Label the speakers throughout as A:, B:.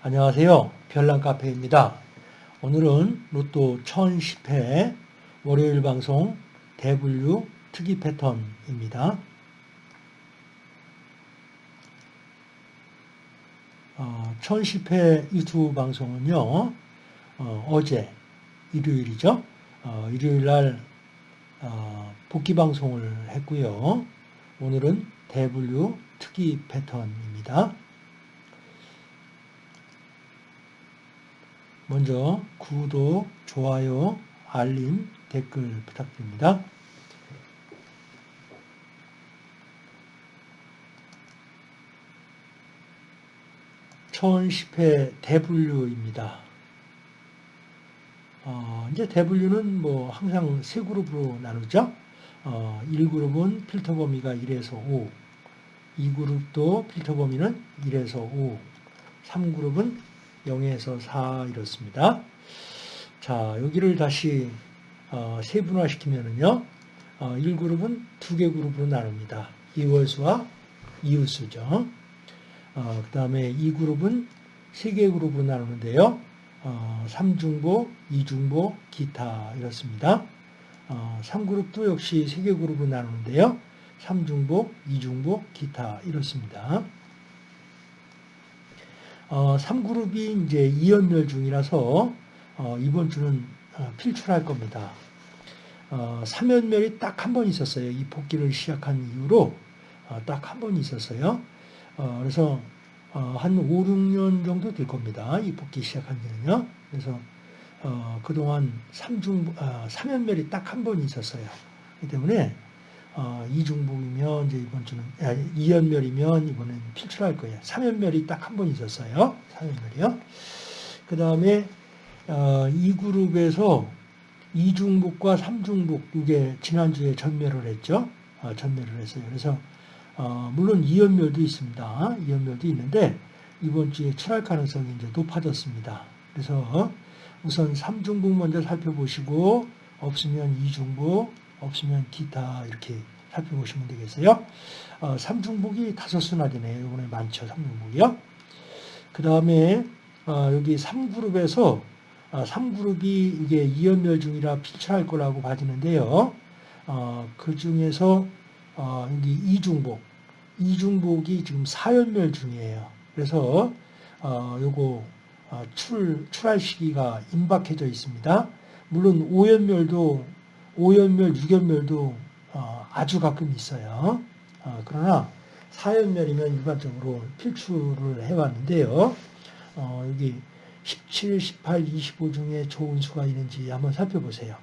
A: 안녕하세요. 별난카페입니다. 오늘은 로또 1010회 월요일 방송 대분류 특이 패턴입니다. 어, 1010회 유튜브 방송은요. 어, 제 일요일이죠. 어, 일요일 날 어, 복귀 방송을 했고요. 오늘은 대분류 특이 패턴입니다. 먼저 구독, 좋아요, 알림, 댓글 부탁드립니다. 천1회 대분류입니다. 어, 이제 대분류는 뭐 항상 세 그룹으로 나누죠. 어, 1그룹은 필터 범위가 1에서 5, 2그룹도 필터 범위는 1에서 5, 3그룹은 0에서 4 이렇습니다. 자, 여기를 다시 어, 세분화시키면은요, 어, 1그룹은 두 개 그룹으로 나눕니다. 이월수와 이웃수죠. 어, 그 다음에 2그룹은 세 개 그룹으로 나누는데요. 어, 3중보, 2중보, 기타 이렇습니다. 어, 3그룹도 역시 세 개 그룹으로 나누는데요. 3중보, 2중보, 기타 이렇습니다. 어, 3그룹이 이제 2연멸 중이라서 어, 이번 주는 어, 필출할 겁니다. 어, 3연멸이 딱 한 번 있었어요. 이 복귀를 시작한 이후로 어, 딱 한 번 있었어요. 어, 그래서 어, 한 5, 6년 정도 될 겁니다. 이 복귀 시작한 지는요. 그래서 어, 그동안 3중, 어, 3연멸이 딱 한 번 있었어요. 그렇기 때문에 어, 이중복이면 이제 이번 주는 아, 이연멸이면 이번엔 필출할 거예요. 3연멸이 딱 한 번 있었어요. 3연멸이요. 그 다음에 어, 이 그룹에서 이중복과 삼중복 이게 지난주에 전멸을 했죠. 어, 전멸을 했어요. 그래서 어, 물론 이연멸도 있습니다. 이연멸도 있는데 이번 주에 출할 가능성이 이제 높아졌습니다. 그래서 우선 삼중복 먼저 살펴보시고 없으면 이중복 없으면 기타 이렇게 살펴보시면 되겠어요. 어, 삼중복이 다섯 되네요. 이번에 많죠. 삼중복이요. 그 다음에 어, 여기 3그룹에서 어, 3그룹이 이게 2연멸 중이라 필출할 거라고 봐지는데요. 어, 그 중에서 어, 여기 이중복, 이중복이 지금 4연멸 중이에요. 그래서 어, 요거 어, 출, 출할 시기가 임박해져 있습니다. 물론 5연멸도 5연멸, 6연멸도 어, 아주 가끔 있어요. 어, 그러나 4연멸이면 일반적으로 필출을 해왔는데요. 어, 여기 17, 18, 25 중에 좋은 수가 있는지 한번 살펴보세요.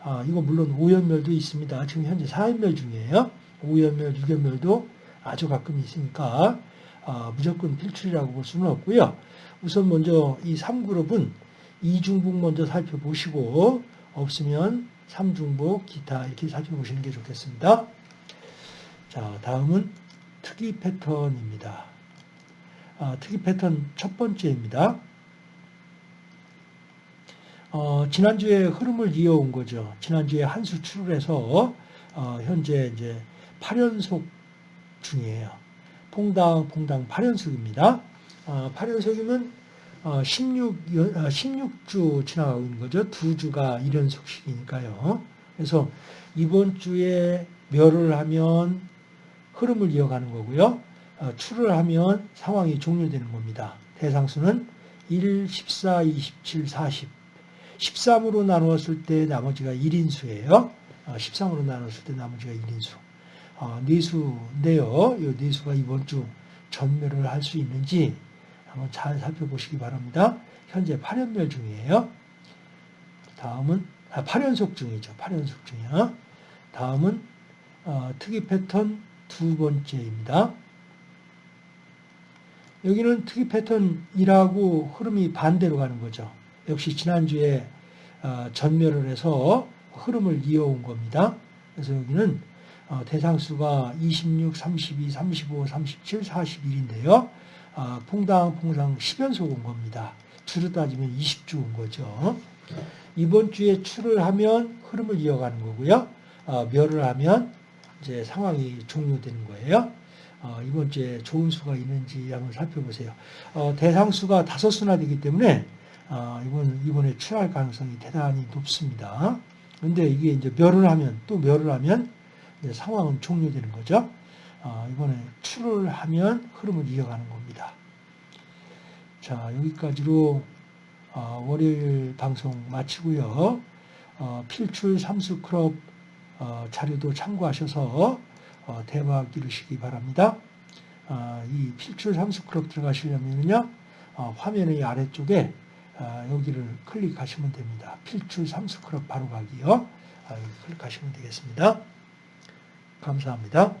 A: 아, 이거 물론 5연멸도 있습니다. 지금 현재 4연멸 중이에요. 5연멸, 6연멸도 아주 가끔 있으니까 아, 무조건 필출이라고 볼 수는 없고요. 우선 먼저 이 3그룹은 이중북 먼저 살펴보시고 없으면 삼중복, 기타 이렇게 살펴보시는 게 좋겠습니다. 자, 다음은 특이 패턴입니다. 아, 특이 패턴 첫 번째입니다. 어, 지난주에 흐름을 이어온 거죠. 지난주에 한 수 출을해서 어, 현재 이제 8연속 중이에요. 퐁당 퐁당 8연속입니다. 어, 8연속이면 16, 16주 어, 지나가고 있는 거죠. 두 주가 1연속씩이니까요. 그래서 이번 주에 멸을 하면 흐름을 이어가는 거고요. 어, 출을 하면 상황이 종료되는 겁니다. 대상수는 1, 14, 27, 40. 13으로 나누었을 때 나머지가 1인수예요. 13으로 어, 나눴을 때 나머지가 1인수. 네수인데요. 이 네수가 이번 주 전멸을 할 수 있는지 한번 잘 살펴보시기 바랍니다. 현재 8연멸 중이에요. 다음은 아, 8연속 중이죠. 8연속 중이야. 다음은 어, 특이 패턴 두 번째입니다. 여기는 특이 패턴이라고 흐름이 반대로 가는 거죠. 역시 지난주에 어, 전멸을 해서 흐름을 이어온 겁니다. 그래서 여기는 어, 대상수가 26, 32, 35, 37, 41인데요. 아, 퐁당 퐁당 10연속 온 겁니다. 주로 따지면 20주 온 거죠. 이번 주에 출을 하면 흐름을 이어가는 거고요. 아, 멸을 하면 이제 상황이 종료되는 거예요. 어, 이번 주에 좋은 수가 있는지 한번 살펴보세요. 어, 대상수가 다섯 수나 되기 때문에 어, 이번 이번에 출할 가능성이 대단히 높습니다. 근데 이게 이제 멸을 하면 또 멸을 하면 이제 상황은 종료되는 거죠. 어, 이번에 출을 하면 흐름을 이어가는 겁니다. 자 여기까지로 어, 월요일 방송 마치고요. 어, 필출 삼수 클럽 어, 자료도 참고하셔서 어, 대박 이루시기 바랍니다. 어, 이 필출 삼수 클럽 들어가시려면요. 어, 화면의 아래쪽에 어, 여기를 클릭하시면 됩니다. 필출 삼수 클럽 바로 가기요. 아, 클릭하시면 되겠습니다. 감사합니다.